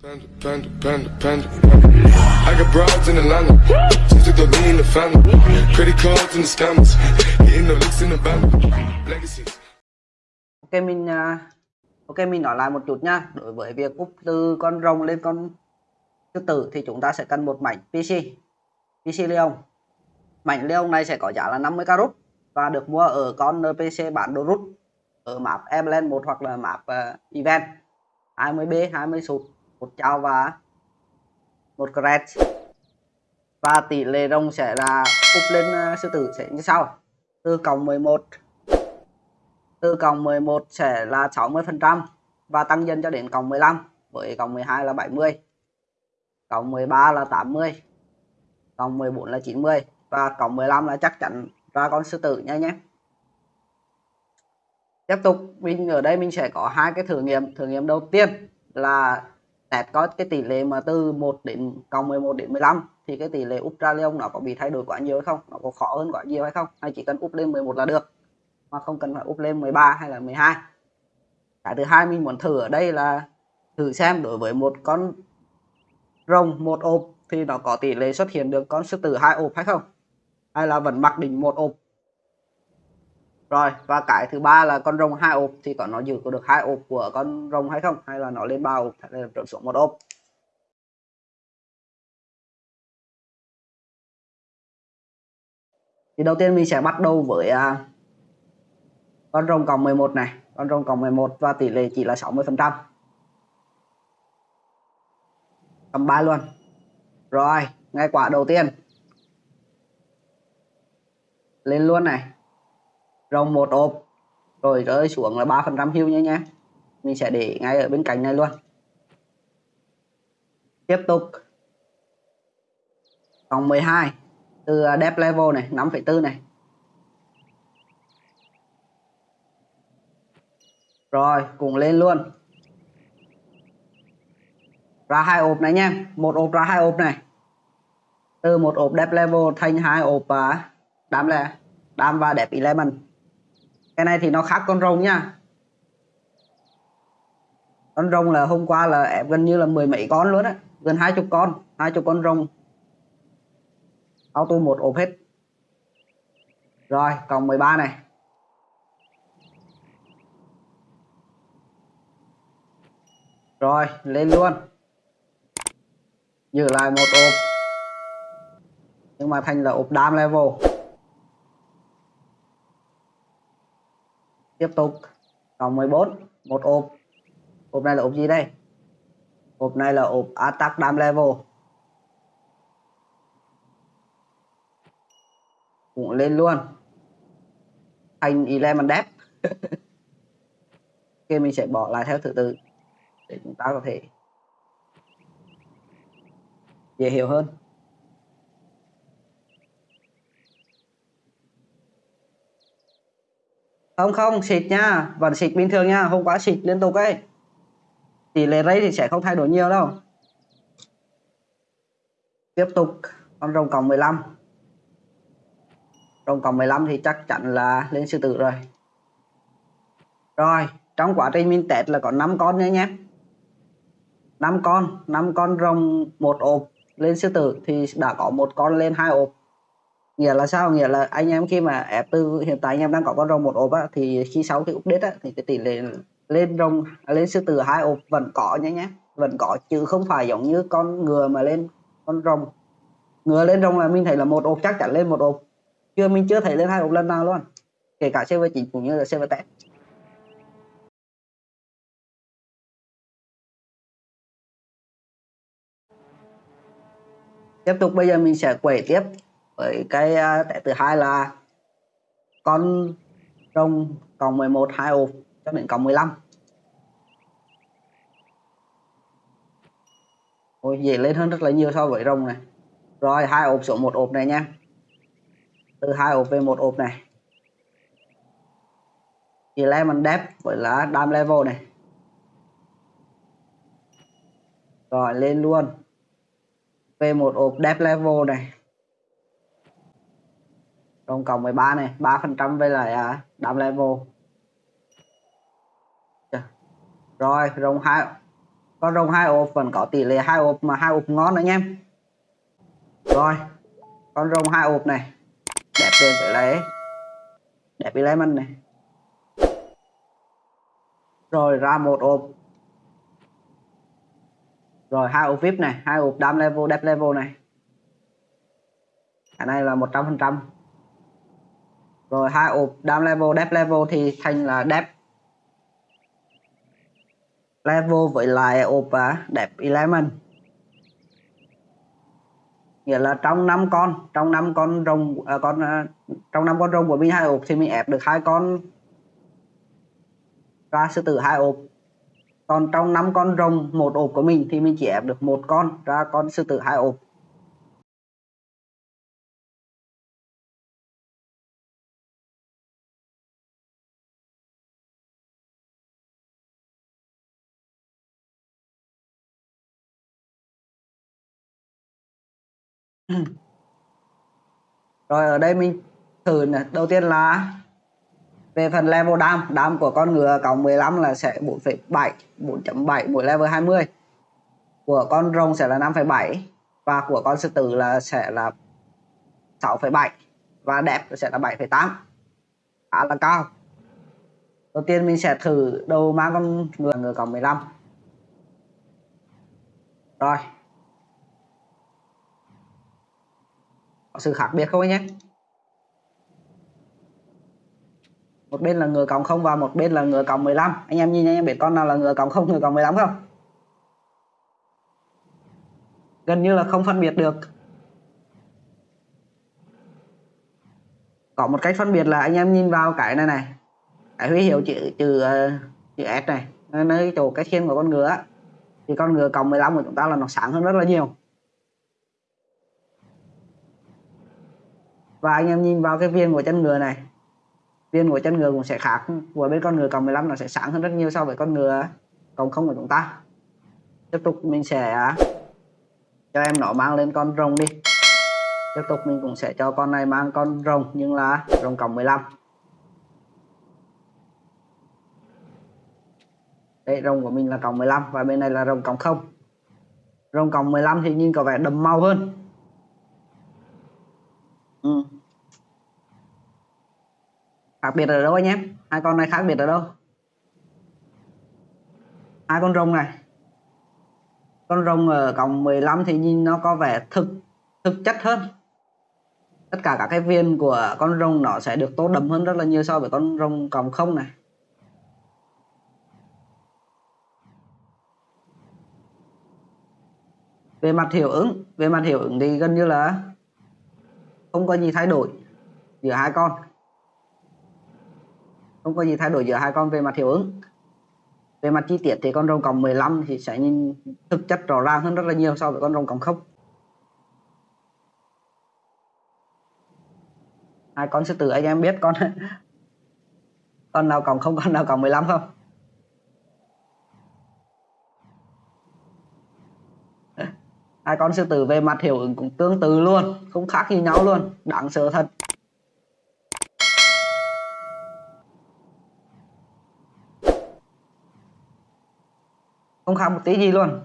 Panda, panda, panda, panda. I got broads in Atlanta. Just took the lean in the family. Credit cards the scammers. Hitting the in the band. Ok mình à, ok mình nói lại một chút nha. Đối với việc úp từ con rồng lên con sư tử thì chúng ta sẽ cần một mảnh PC. PC Leon. Mảnh Leon này sẽ có giá là 50 carat và được mua ở con NPC bản đồ rút ở map Everland 1 hoặc là map uh, event 20B, 20 sụt, một chào và một crash và tỷ lệ rồng sẽ là úp lên à, sư tử sẽ như sau. Từ cộng 11 từ cộng 11 sẽ là 60 phần trăm và tăng dần cho đến cộng 15 với cộng 12 là 70 cộng 13 là 80 cộng 14 là 90 và cộng 15 là chắc chắn ra con sư tử nha nhé. Tiếp tục, mình ở đây mình sẽ có hai cái thử nghiệm. Thử nghiệm đầu tiên là test có cái tỷ lệ mà từ 1 đến, cộng 11 đến 15 thì cái tỷ lệ úp ra leon nó có bị thay đổi quá nhiều hay không? Nó có khó hơn quá nhiều hay không? Hay chỉ cần úp lên 11 là được, mà không cần phải úp lên 13 hay là 12 cái thứ hai mình muốn thử ở đây là thử xem đối với một con rồng một ộp thì nó có tỷ lệ xuất hiện được con sư tử hai ộp hay không? Hay là vẫn mặc định một ộp rồi và cái thứ ba là con rồng hai ốp thì có nó giữ được hai ốp của con rồng hay không? Hay là nó lên ba ốp hay là trở xuống một ốp? Thì đầu tiên mình sẽ bắt đầu với uh, con rồng cộng 11 này. Con rồng cộng 11 và tỷ lệ chỉ là 60 phần trăm. Cầm ba luôn. Rồi ngay quả đầu tiên. Lên luôn này rồng một ộp rồi rơi xuống là ba phần trăm hưu nhé nhé mình sẽ để ngay ở bên cạnh này luôn. Tiếp tục. Vòng 12 từ à, depth level này 5,4 này. Rồi cùng lên luôn. Ra hai ộp này nha. Một ộp ra hai ộp này. Từ một ộp depth level thành hai ộp đám à, đam là và đẹp 11 cái này thì nó khác con rồng nha. Con rồng là hôm qua là em gần như là mười mấy con luôn á. Gần hai chục con, hai chục con rồng. Auto một ốp hết. Rồi, còn 13 này. Rồi, lên luôn. Giữ lại một ốp. Nhưng mà thành là ốp đam level. Tiếp tục. Cộng 14 một ốp. Ốp này là ốp gì đây? Ốp này là ốp attack dam level. Cũng lên luôn. Thành 11 depth ok, mình sẽ bỏ lại theo thứ tự để chúng ta có thể dễ hiểu hơn. Không không, xịt nha. Vẫn xịt bình thường nha, không quá xịt liên tục ấy. Tỷ lệ rây thì sẽ không thay đổi nhiều đâu. Tiếp tục, con rồng cộng 15 rồng cộng 15 thì chắc chắn là lên sư tử rồi. Rồi, trong quá trình mình test là có 5 con nhé nhé. 5 con 5 con rồng một ộp lên sư tử thì đã có một con lên hai ộp nghĩa là sao? Nghĩa là anh em khi mà ép từ hiện tại anh em đang có con rồng một ốp á, thì khi sau cái update á, thì cái tỷ lệ lên rồng à, lên sư tử hai ốp vẫn có nhé nhé vẫn có chứ không phải giống như con ngựa mà lên con rồng. Ngựa lên rồng là mình thấy là một ốp chắc chắn lên một ốp. Chưa mình chưa thấy lên hai ốp lần nào luôn. Kể cả server chính cũng như là server test tiếp tục bây giờ mình sẽ quẩy tiếp với cái à, cái thứ hai là con rồng cộng 11 hai ộp cho đến cộng 15 Ôi, dễ lên hơn rất là nhiều so với rồng này. Rồi hai ộp xuống một ộp này nha. Từ hai ộp về một ộp này. Thì lemon depth với là dam level này. Rồi lên luôn. Về một ộp depth level này tổng cộng 13 này 3 phần trăm với lại à, đam level. Dạ. Rồi rồng hai con rồng hai ô phần có tỷ lệ hai ô mà hai ô ngon anh em. Rồi con rồng hai ô này đẹp lên phải lấy đẹp đi lấy mình này. Rồi ra một ô rồi hai ộp vip này hai ộp đam level đẹp level này. Cái này là 100 phần trăm rồi hai ộp down level đẹp level thì thành là đẹp level với lại ộp à, đẹp element nghĩa là trong năm con trong năm con rồng à, con à, trong năm con rồng của mình hai ộp thì mình ép được hai con ra sư tử hai ộp còn trong năm con rồng một ộp của mình thì mình chỉ ép được một con ra con sư tử hai ộp rồi ở đây mình thử này. đầu tiên là về phần level đam đam của con ngựa cộng 15 là sẽ 4,7 4.7 mỗi level 20 của con rồng sẽ là 5,7 và của con sư tử là sẽ là 6,7 và đẹp sẽ là 7,8 khá là cao. Đầu tiên mình sẽ thử đầu mang con ngựa ngựa cộng 15 rồi. Có sự khác biệt không anh nhé? Một bên là ngựa cộng không và một bên là ngựa cộng 15 anh em nhìn anh em biết con nào là ngựa cộng không, ngựa cộng 15 không? Gần như là không phân biệt được. Có một cách phân biệt là anh em nhìn vào cái này này. Cái huy hiệu chữ chữ ờ, chữ S này. Nơi chỗ cái khiên của con ngựa thì con ngựa cộng 15 của chúng ta là nó sáng hơn rất là nhiều. Và anh em nhìn vào cái viên của chân ngựa này. Viên của chân ngựa cũng sẽ khác. Của bên con ngựa cộng 15 nó sẽ sáng hơn rất nhiều so với con ngựa cộng không của chúng ta. Tiếp tục mình sẽ à, cho em nó mang lên con rồng đi. Tiếp tục mình cũng sẽ cho con này mang con rồng, nhưng là rồng cộng 15 đây rồng của mình là cộng 15 và bên này là rồng cộng không. Rồng cộng 15 thì nhìn có vẻ đậm màu hơn ừ. khác biệt ở đâu anh em? Hai con này khác biệt ở đâu? Hai con rồng này. Con rồng ở cộng 15 thì nhìn nó có vẻ thực thực chất hơn. Tất cả các cái viên của con rồng nó sẽ được tốt đậm hơn rất là nhiều so với con rồng cộng không này. Về mặt hiệu ứng, về mặt hiệu ứng thì gần như là không có gì thay đổi giữa hai con. Không có gì thay đổi giữa hai con về mặt hiệu ứng. Về mặt chi tiết thì con rồng còng 15 thì sẽ nhìn thực chất rõ ràng hơn rất là nhiều so với con rồng còng không. Hai con sư tử, anh em biết con con nào còng không, con nào còng 15 không? Hai con sư tử về mặt hiệu ứng cũng tương tự luôn, không khác gì nhau luôn, đáng sợ thật. Không khác một tí gì luôn.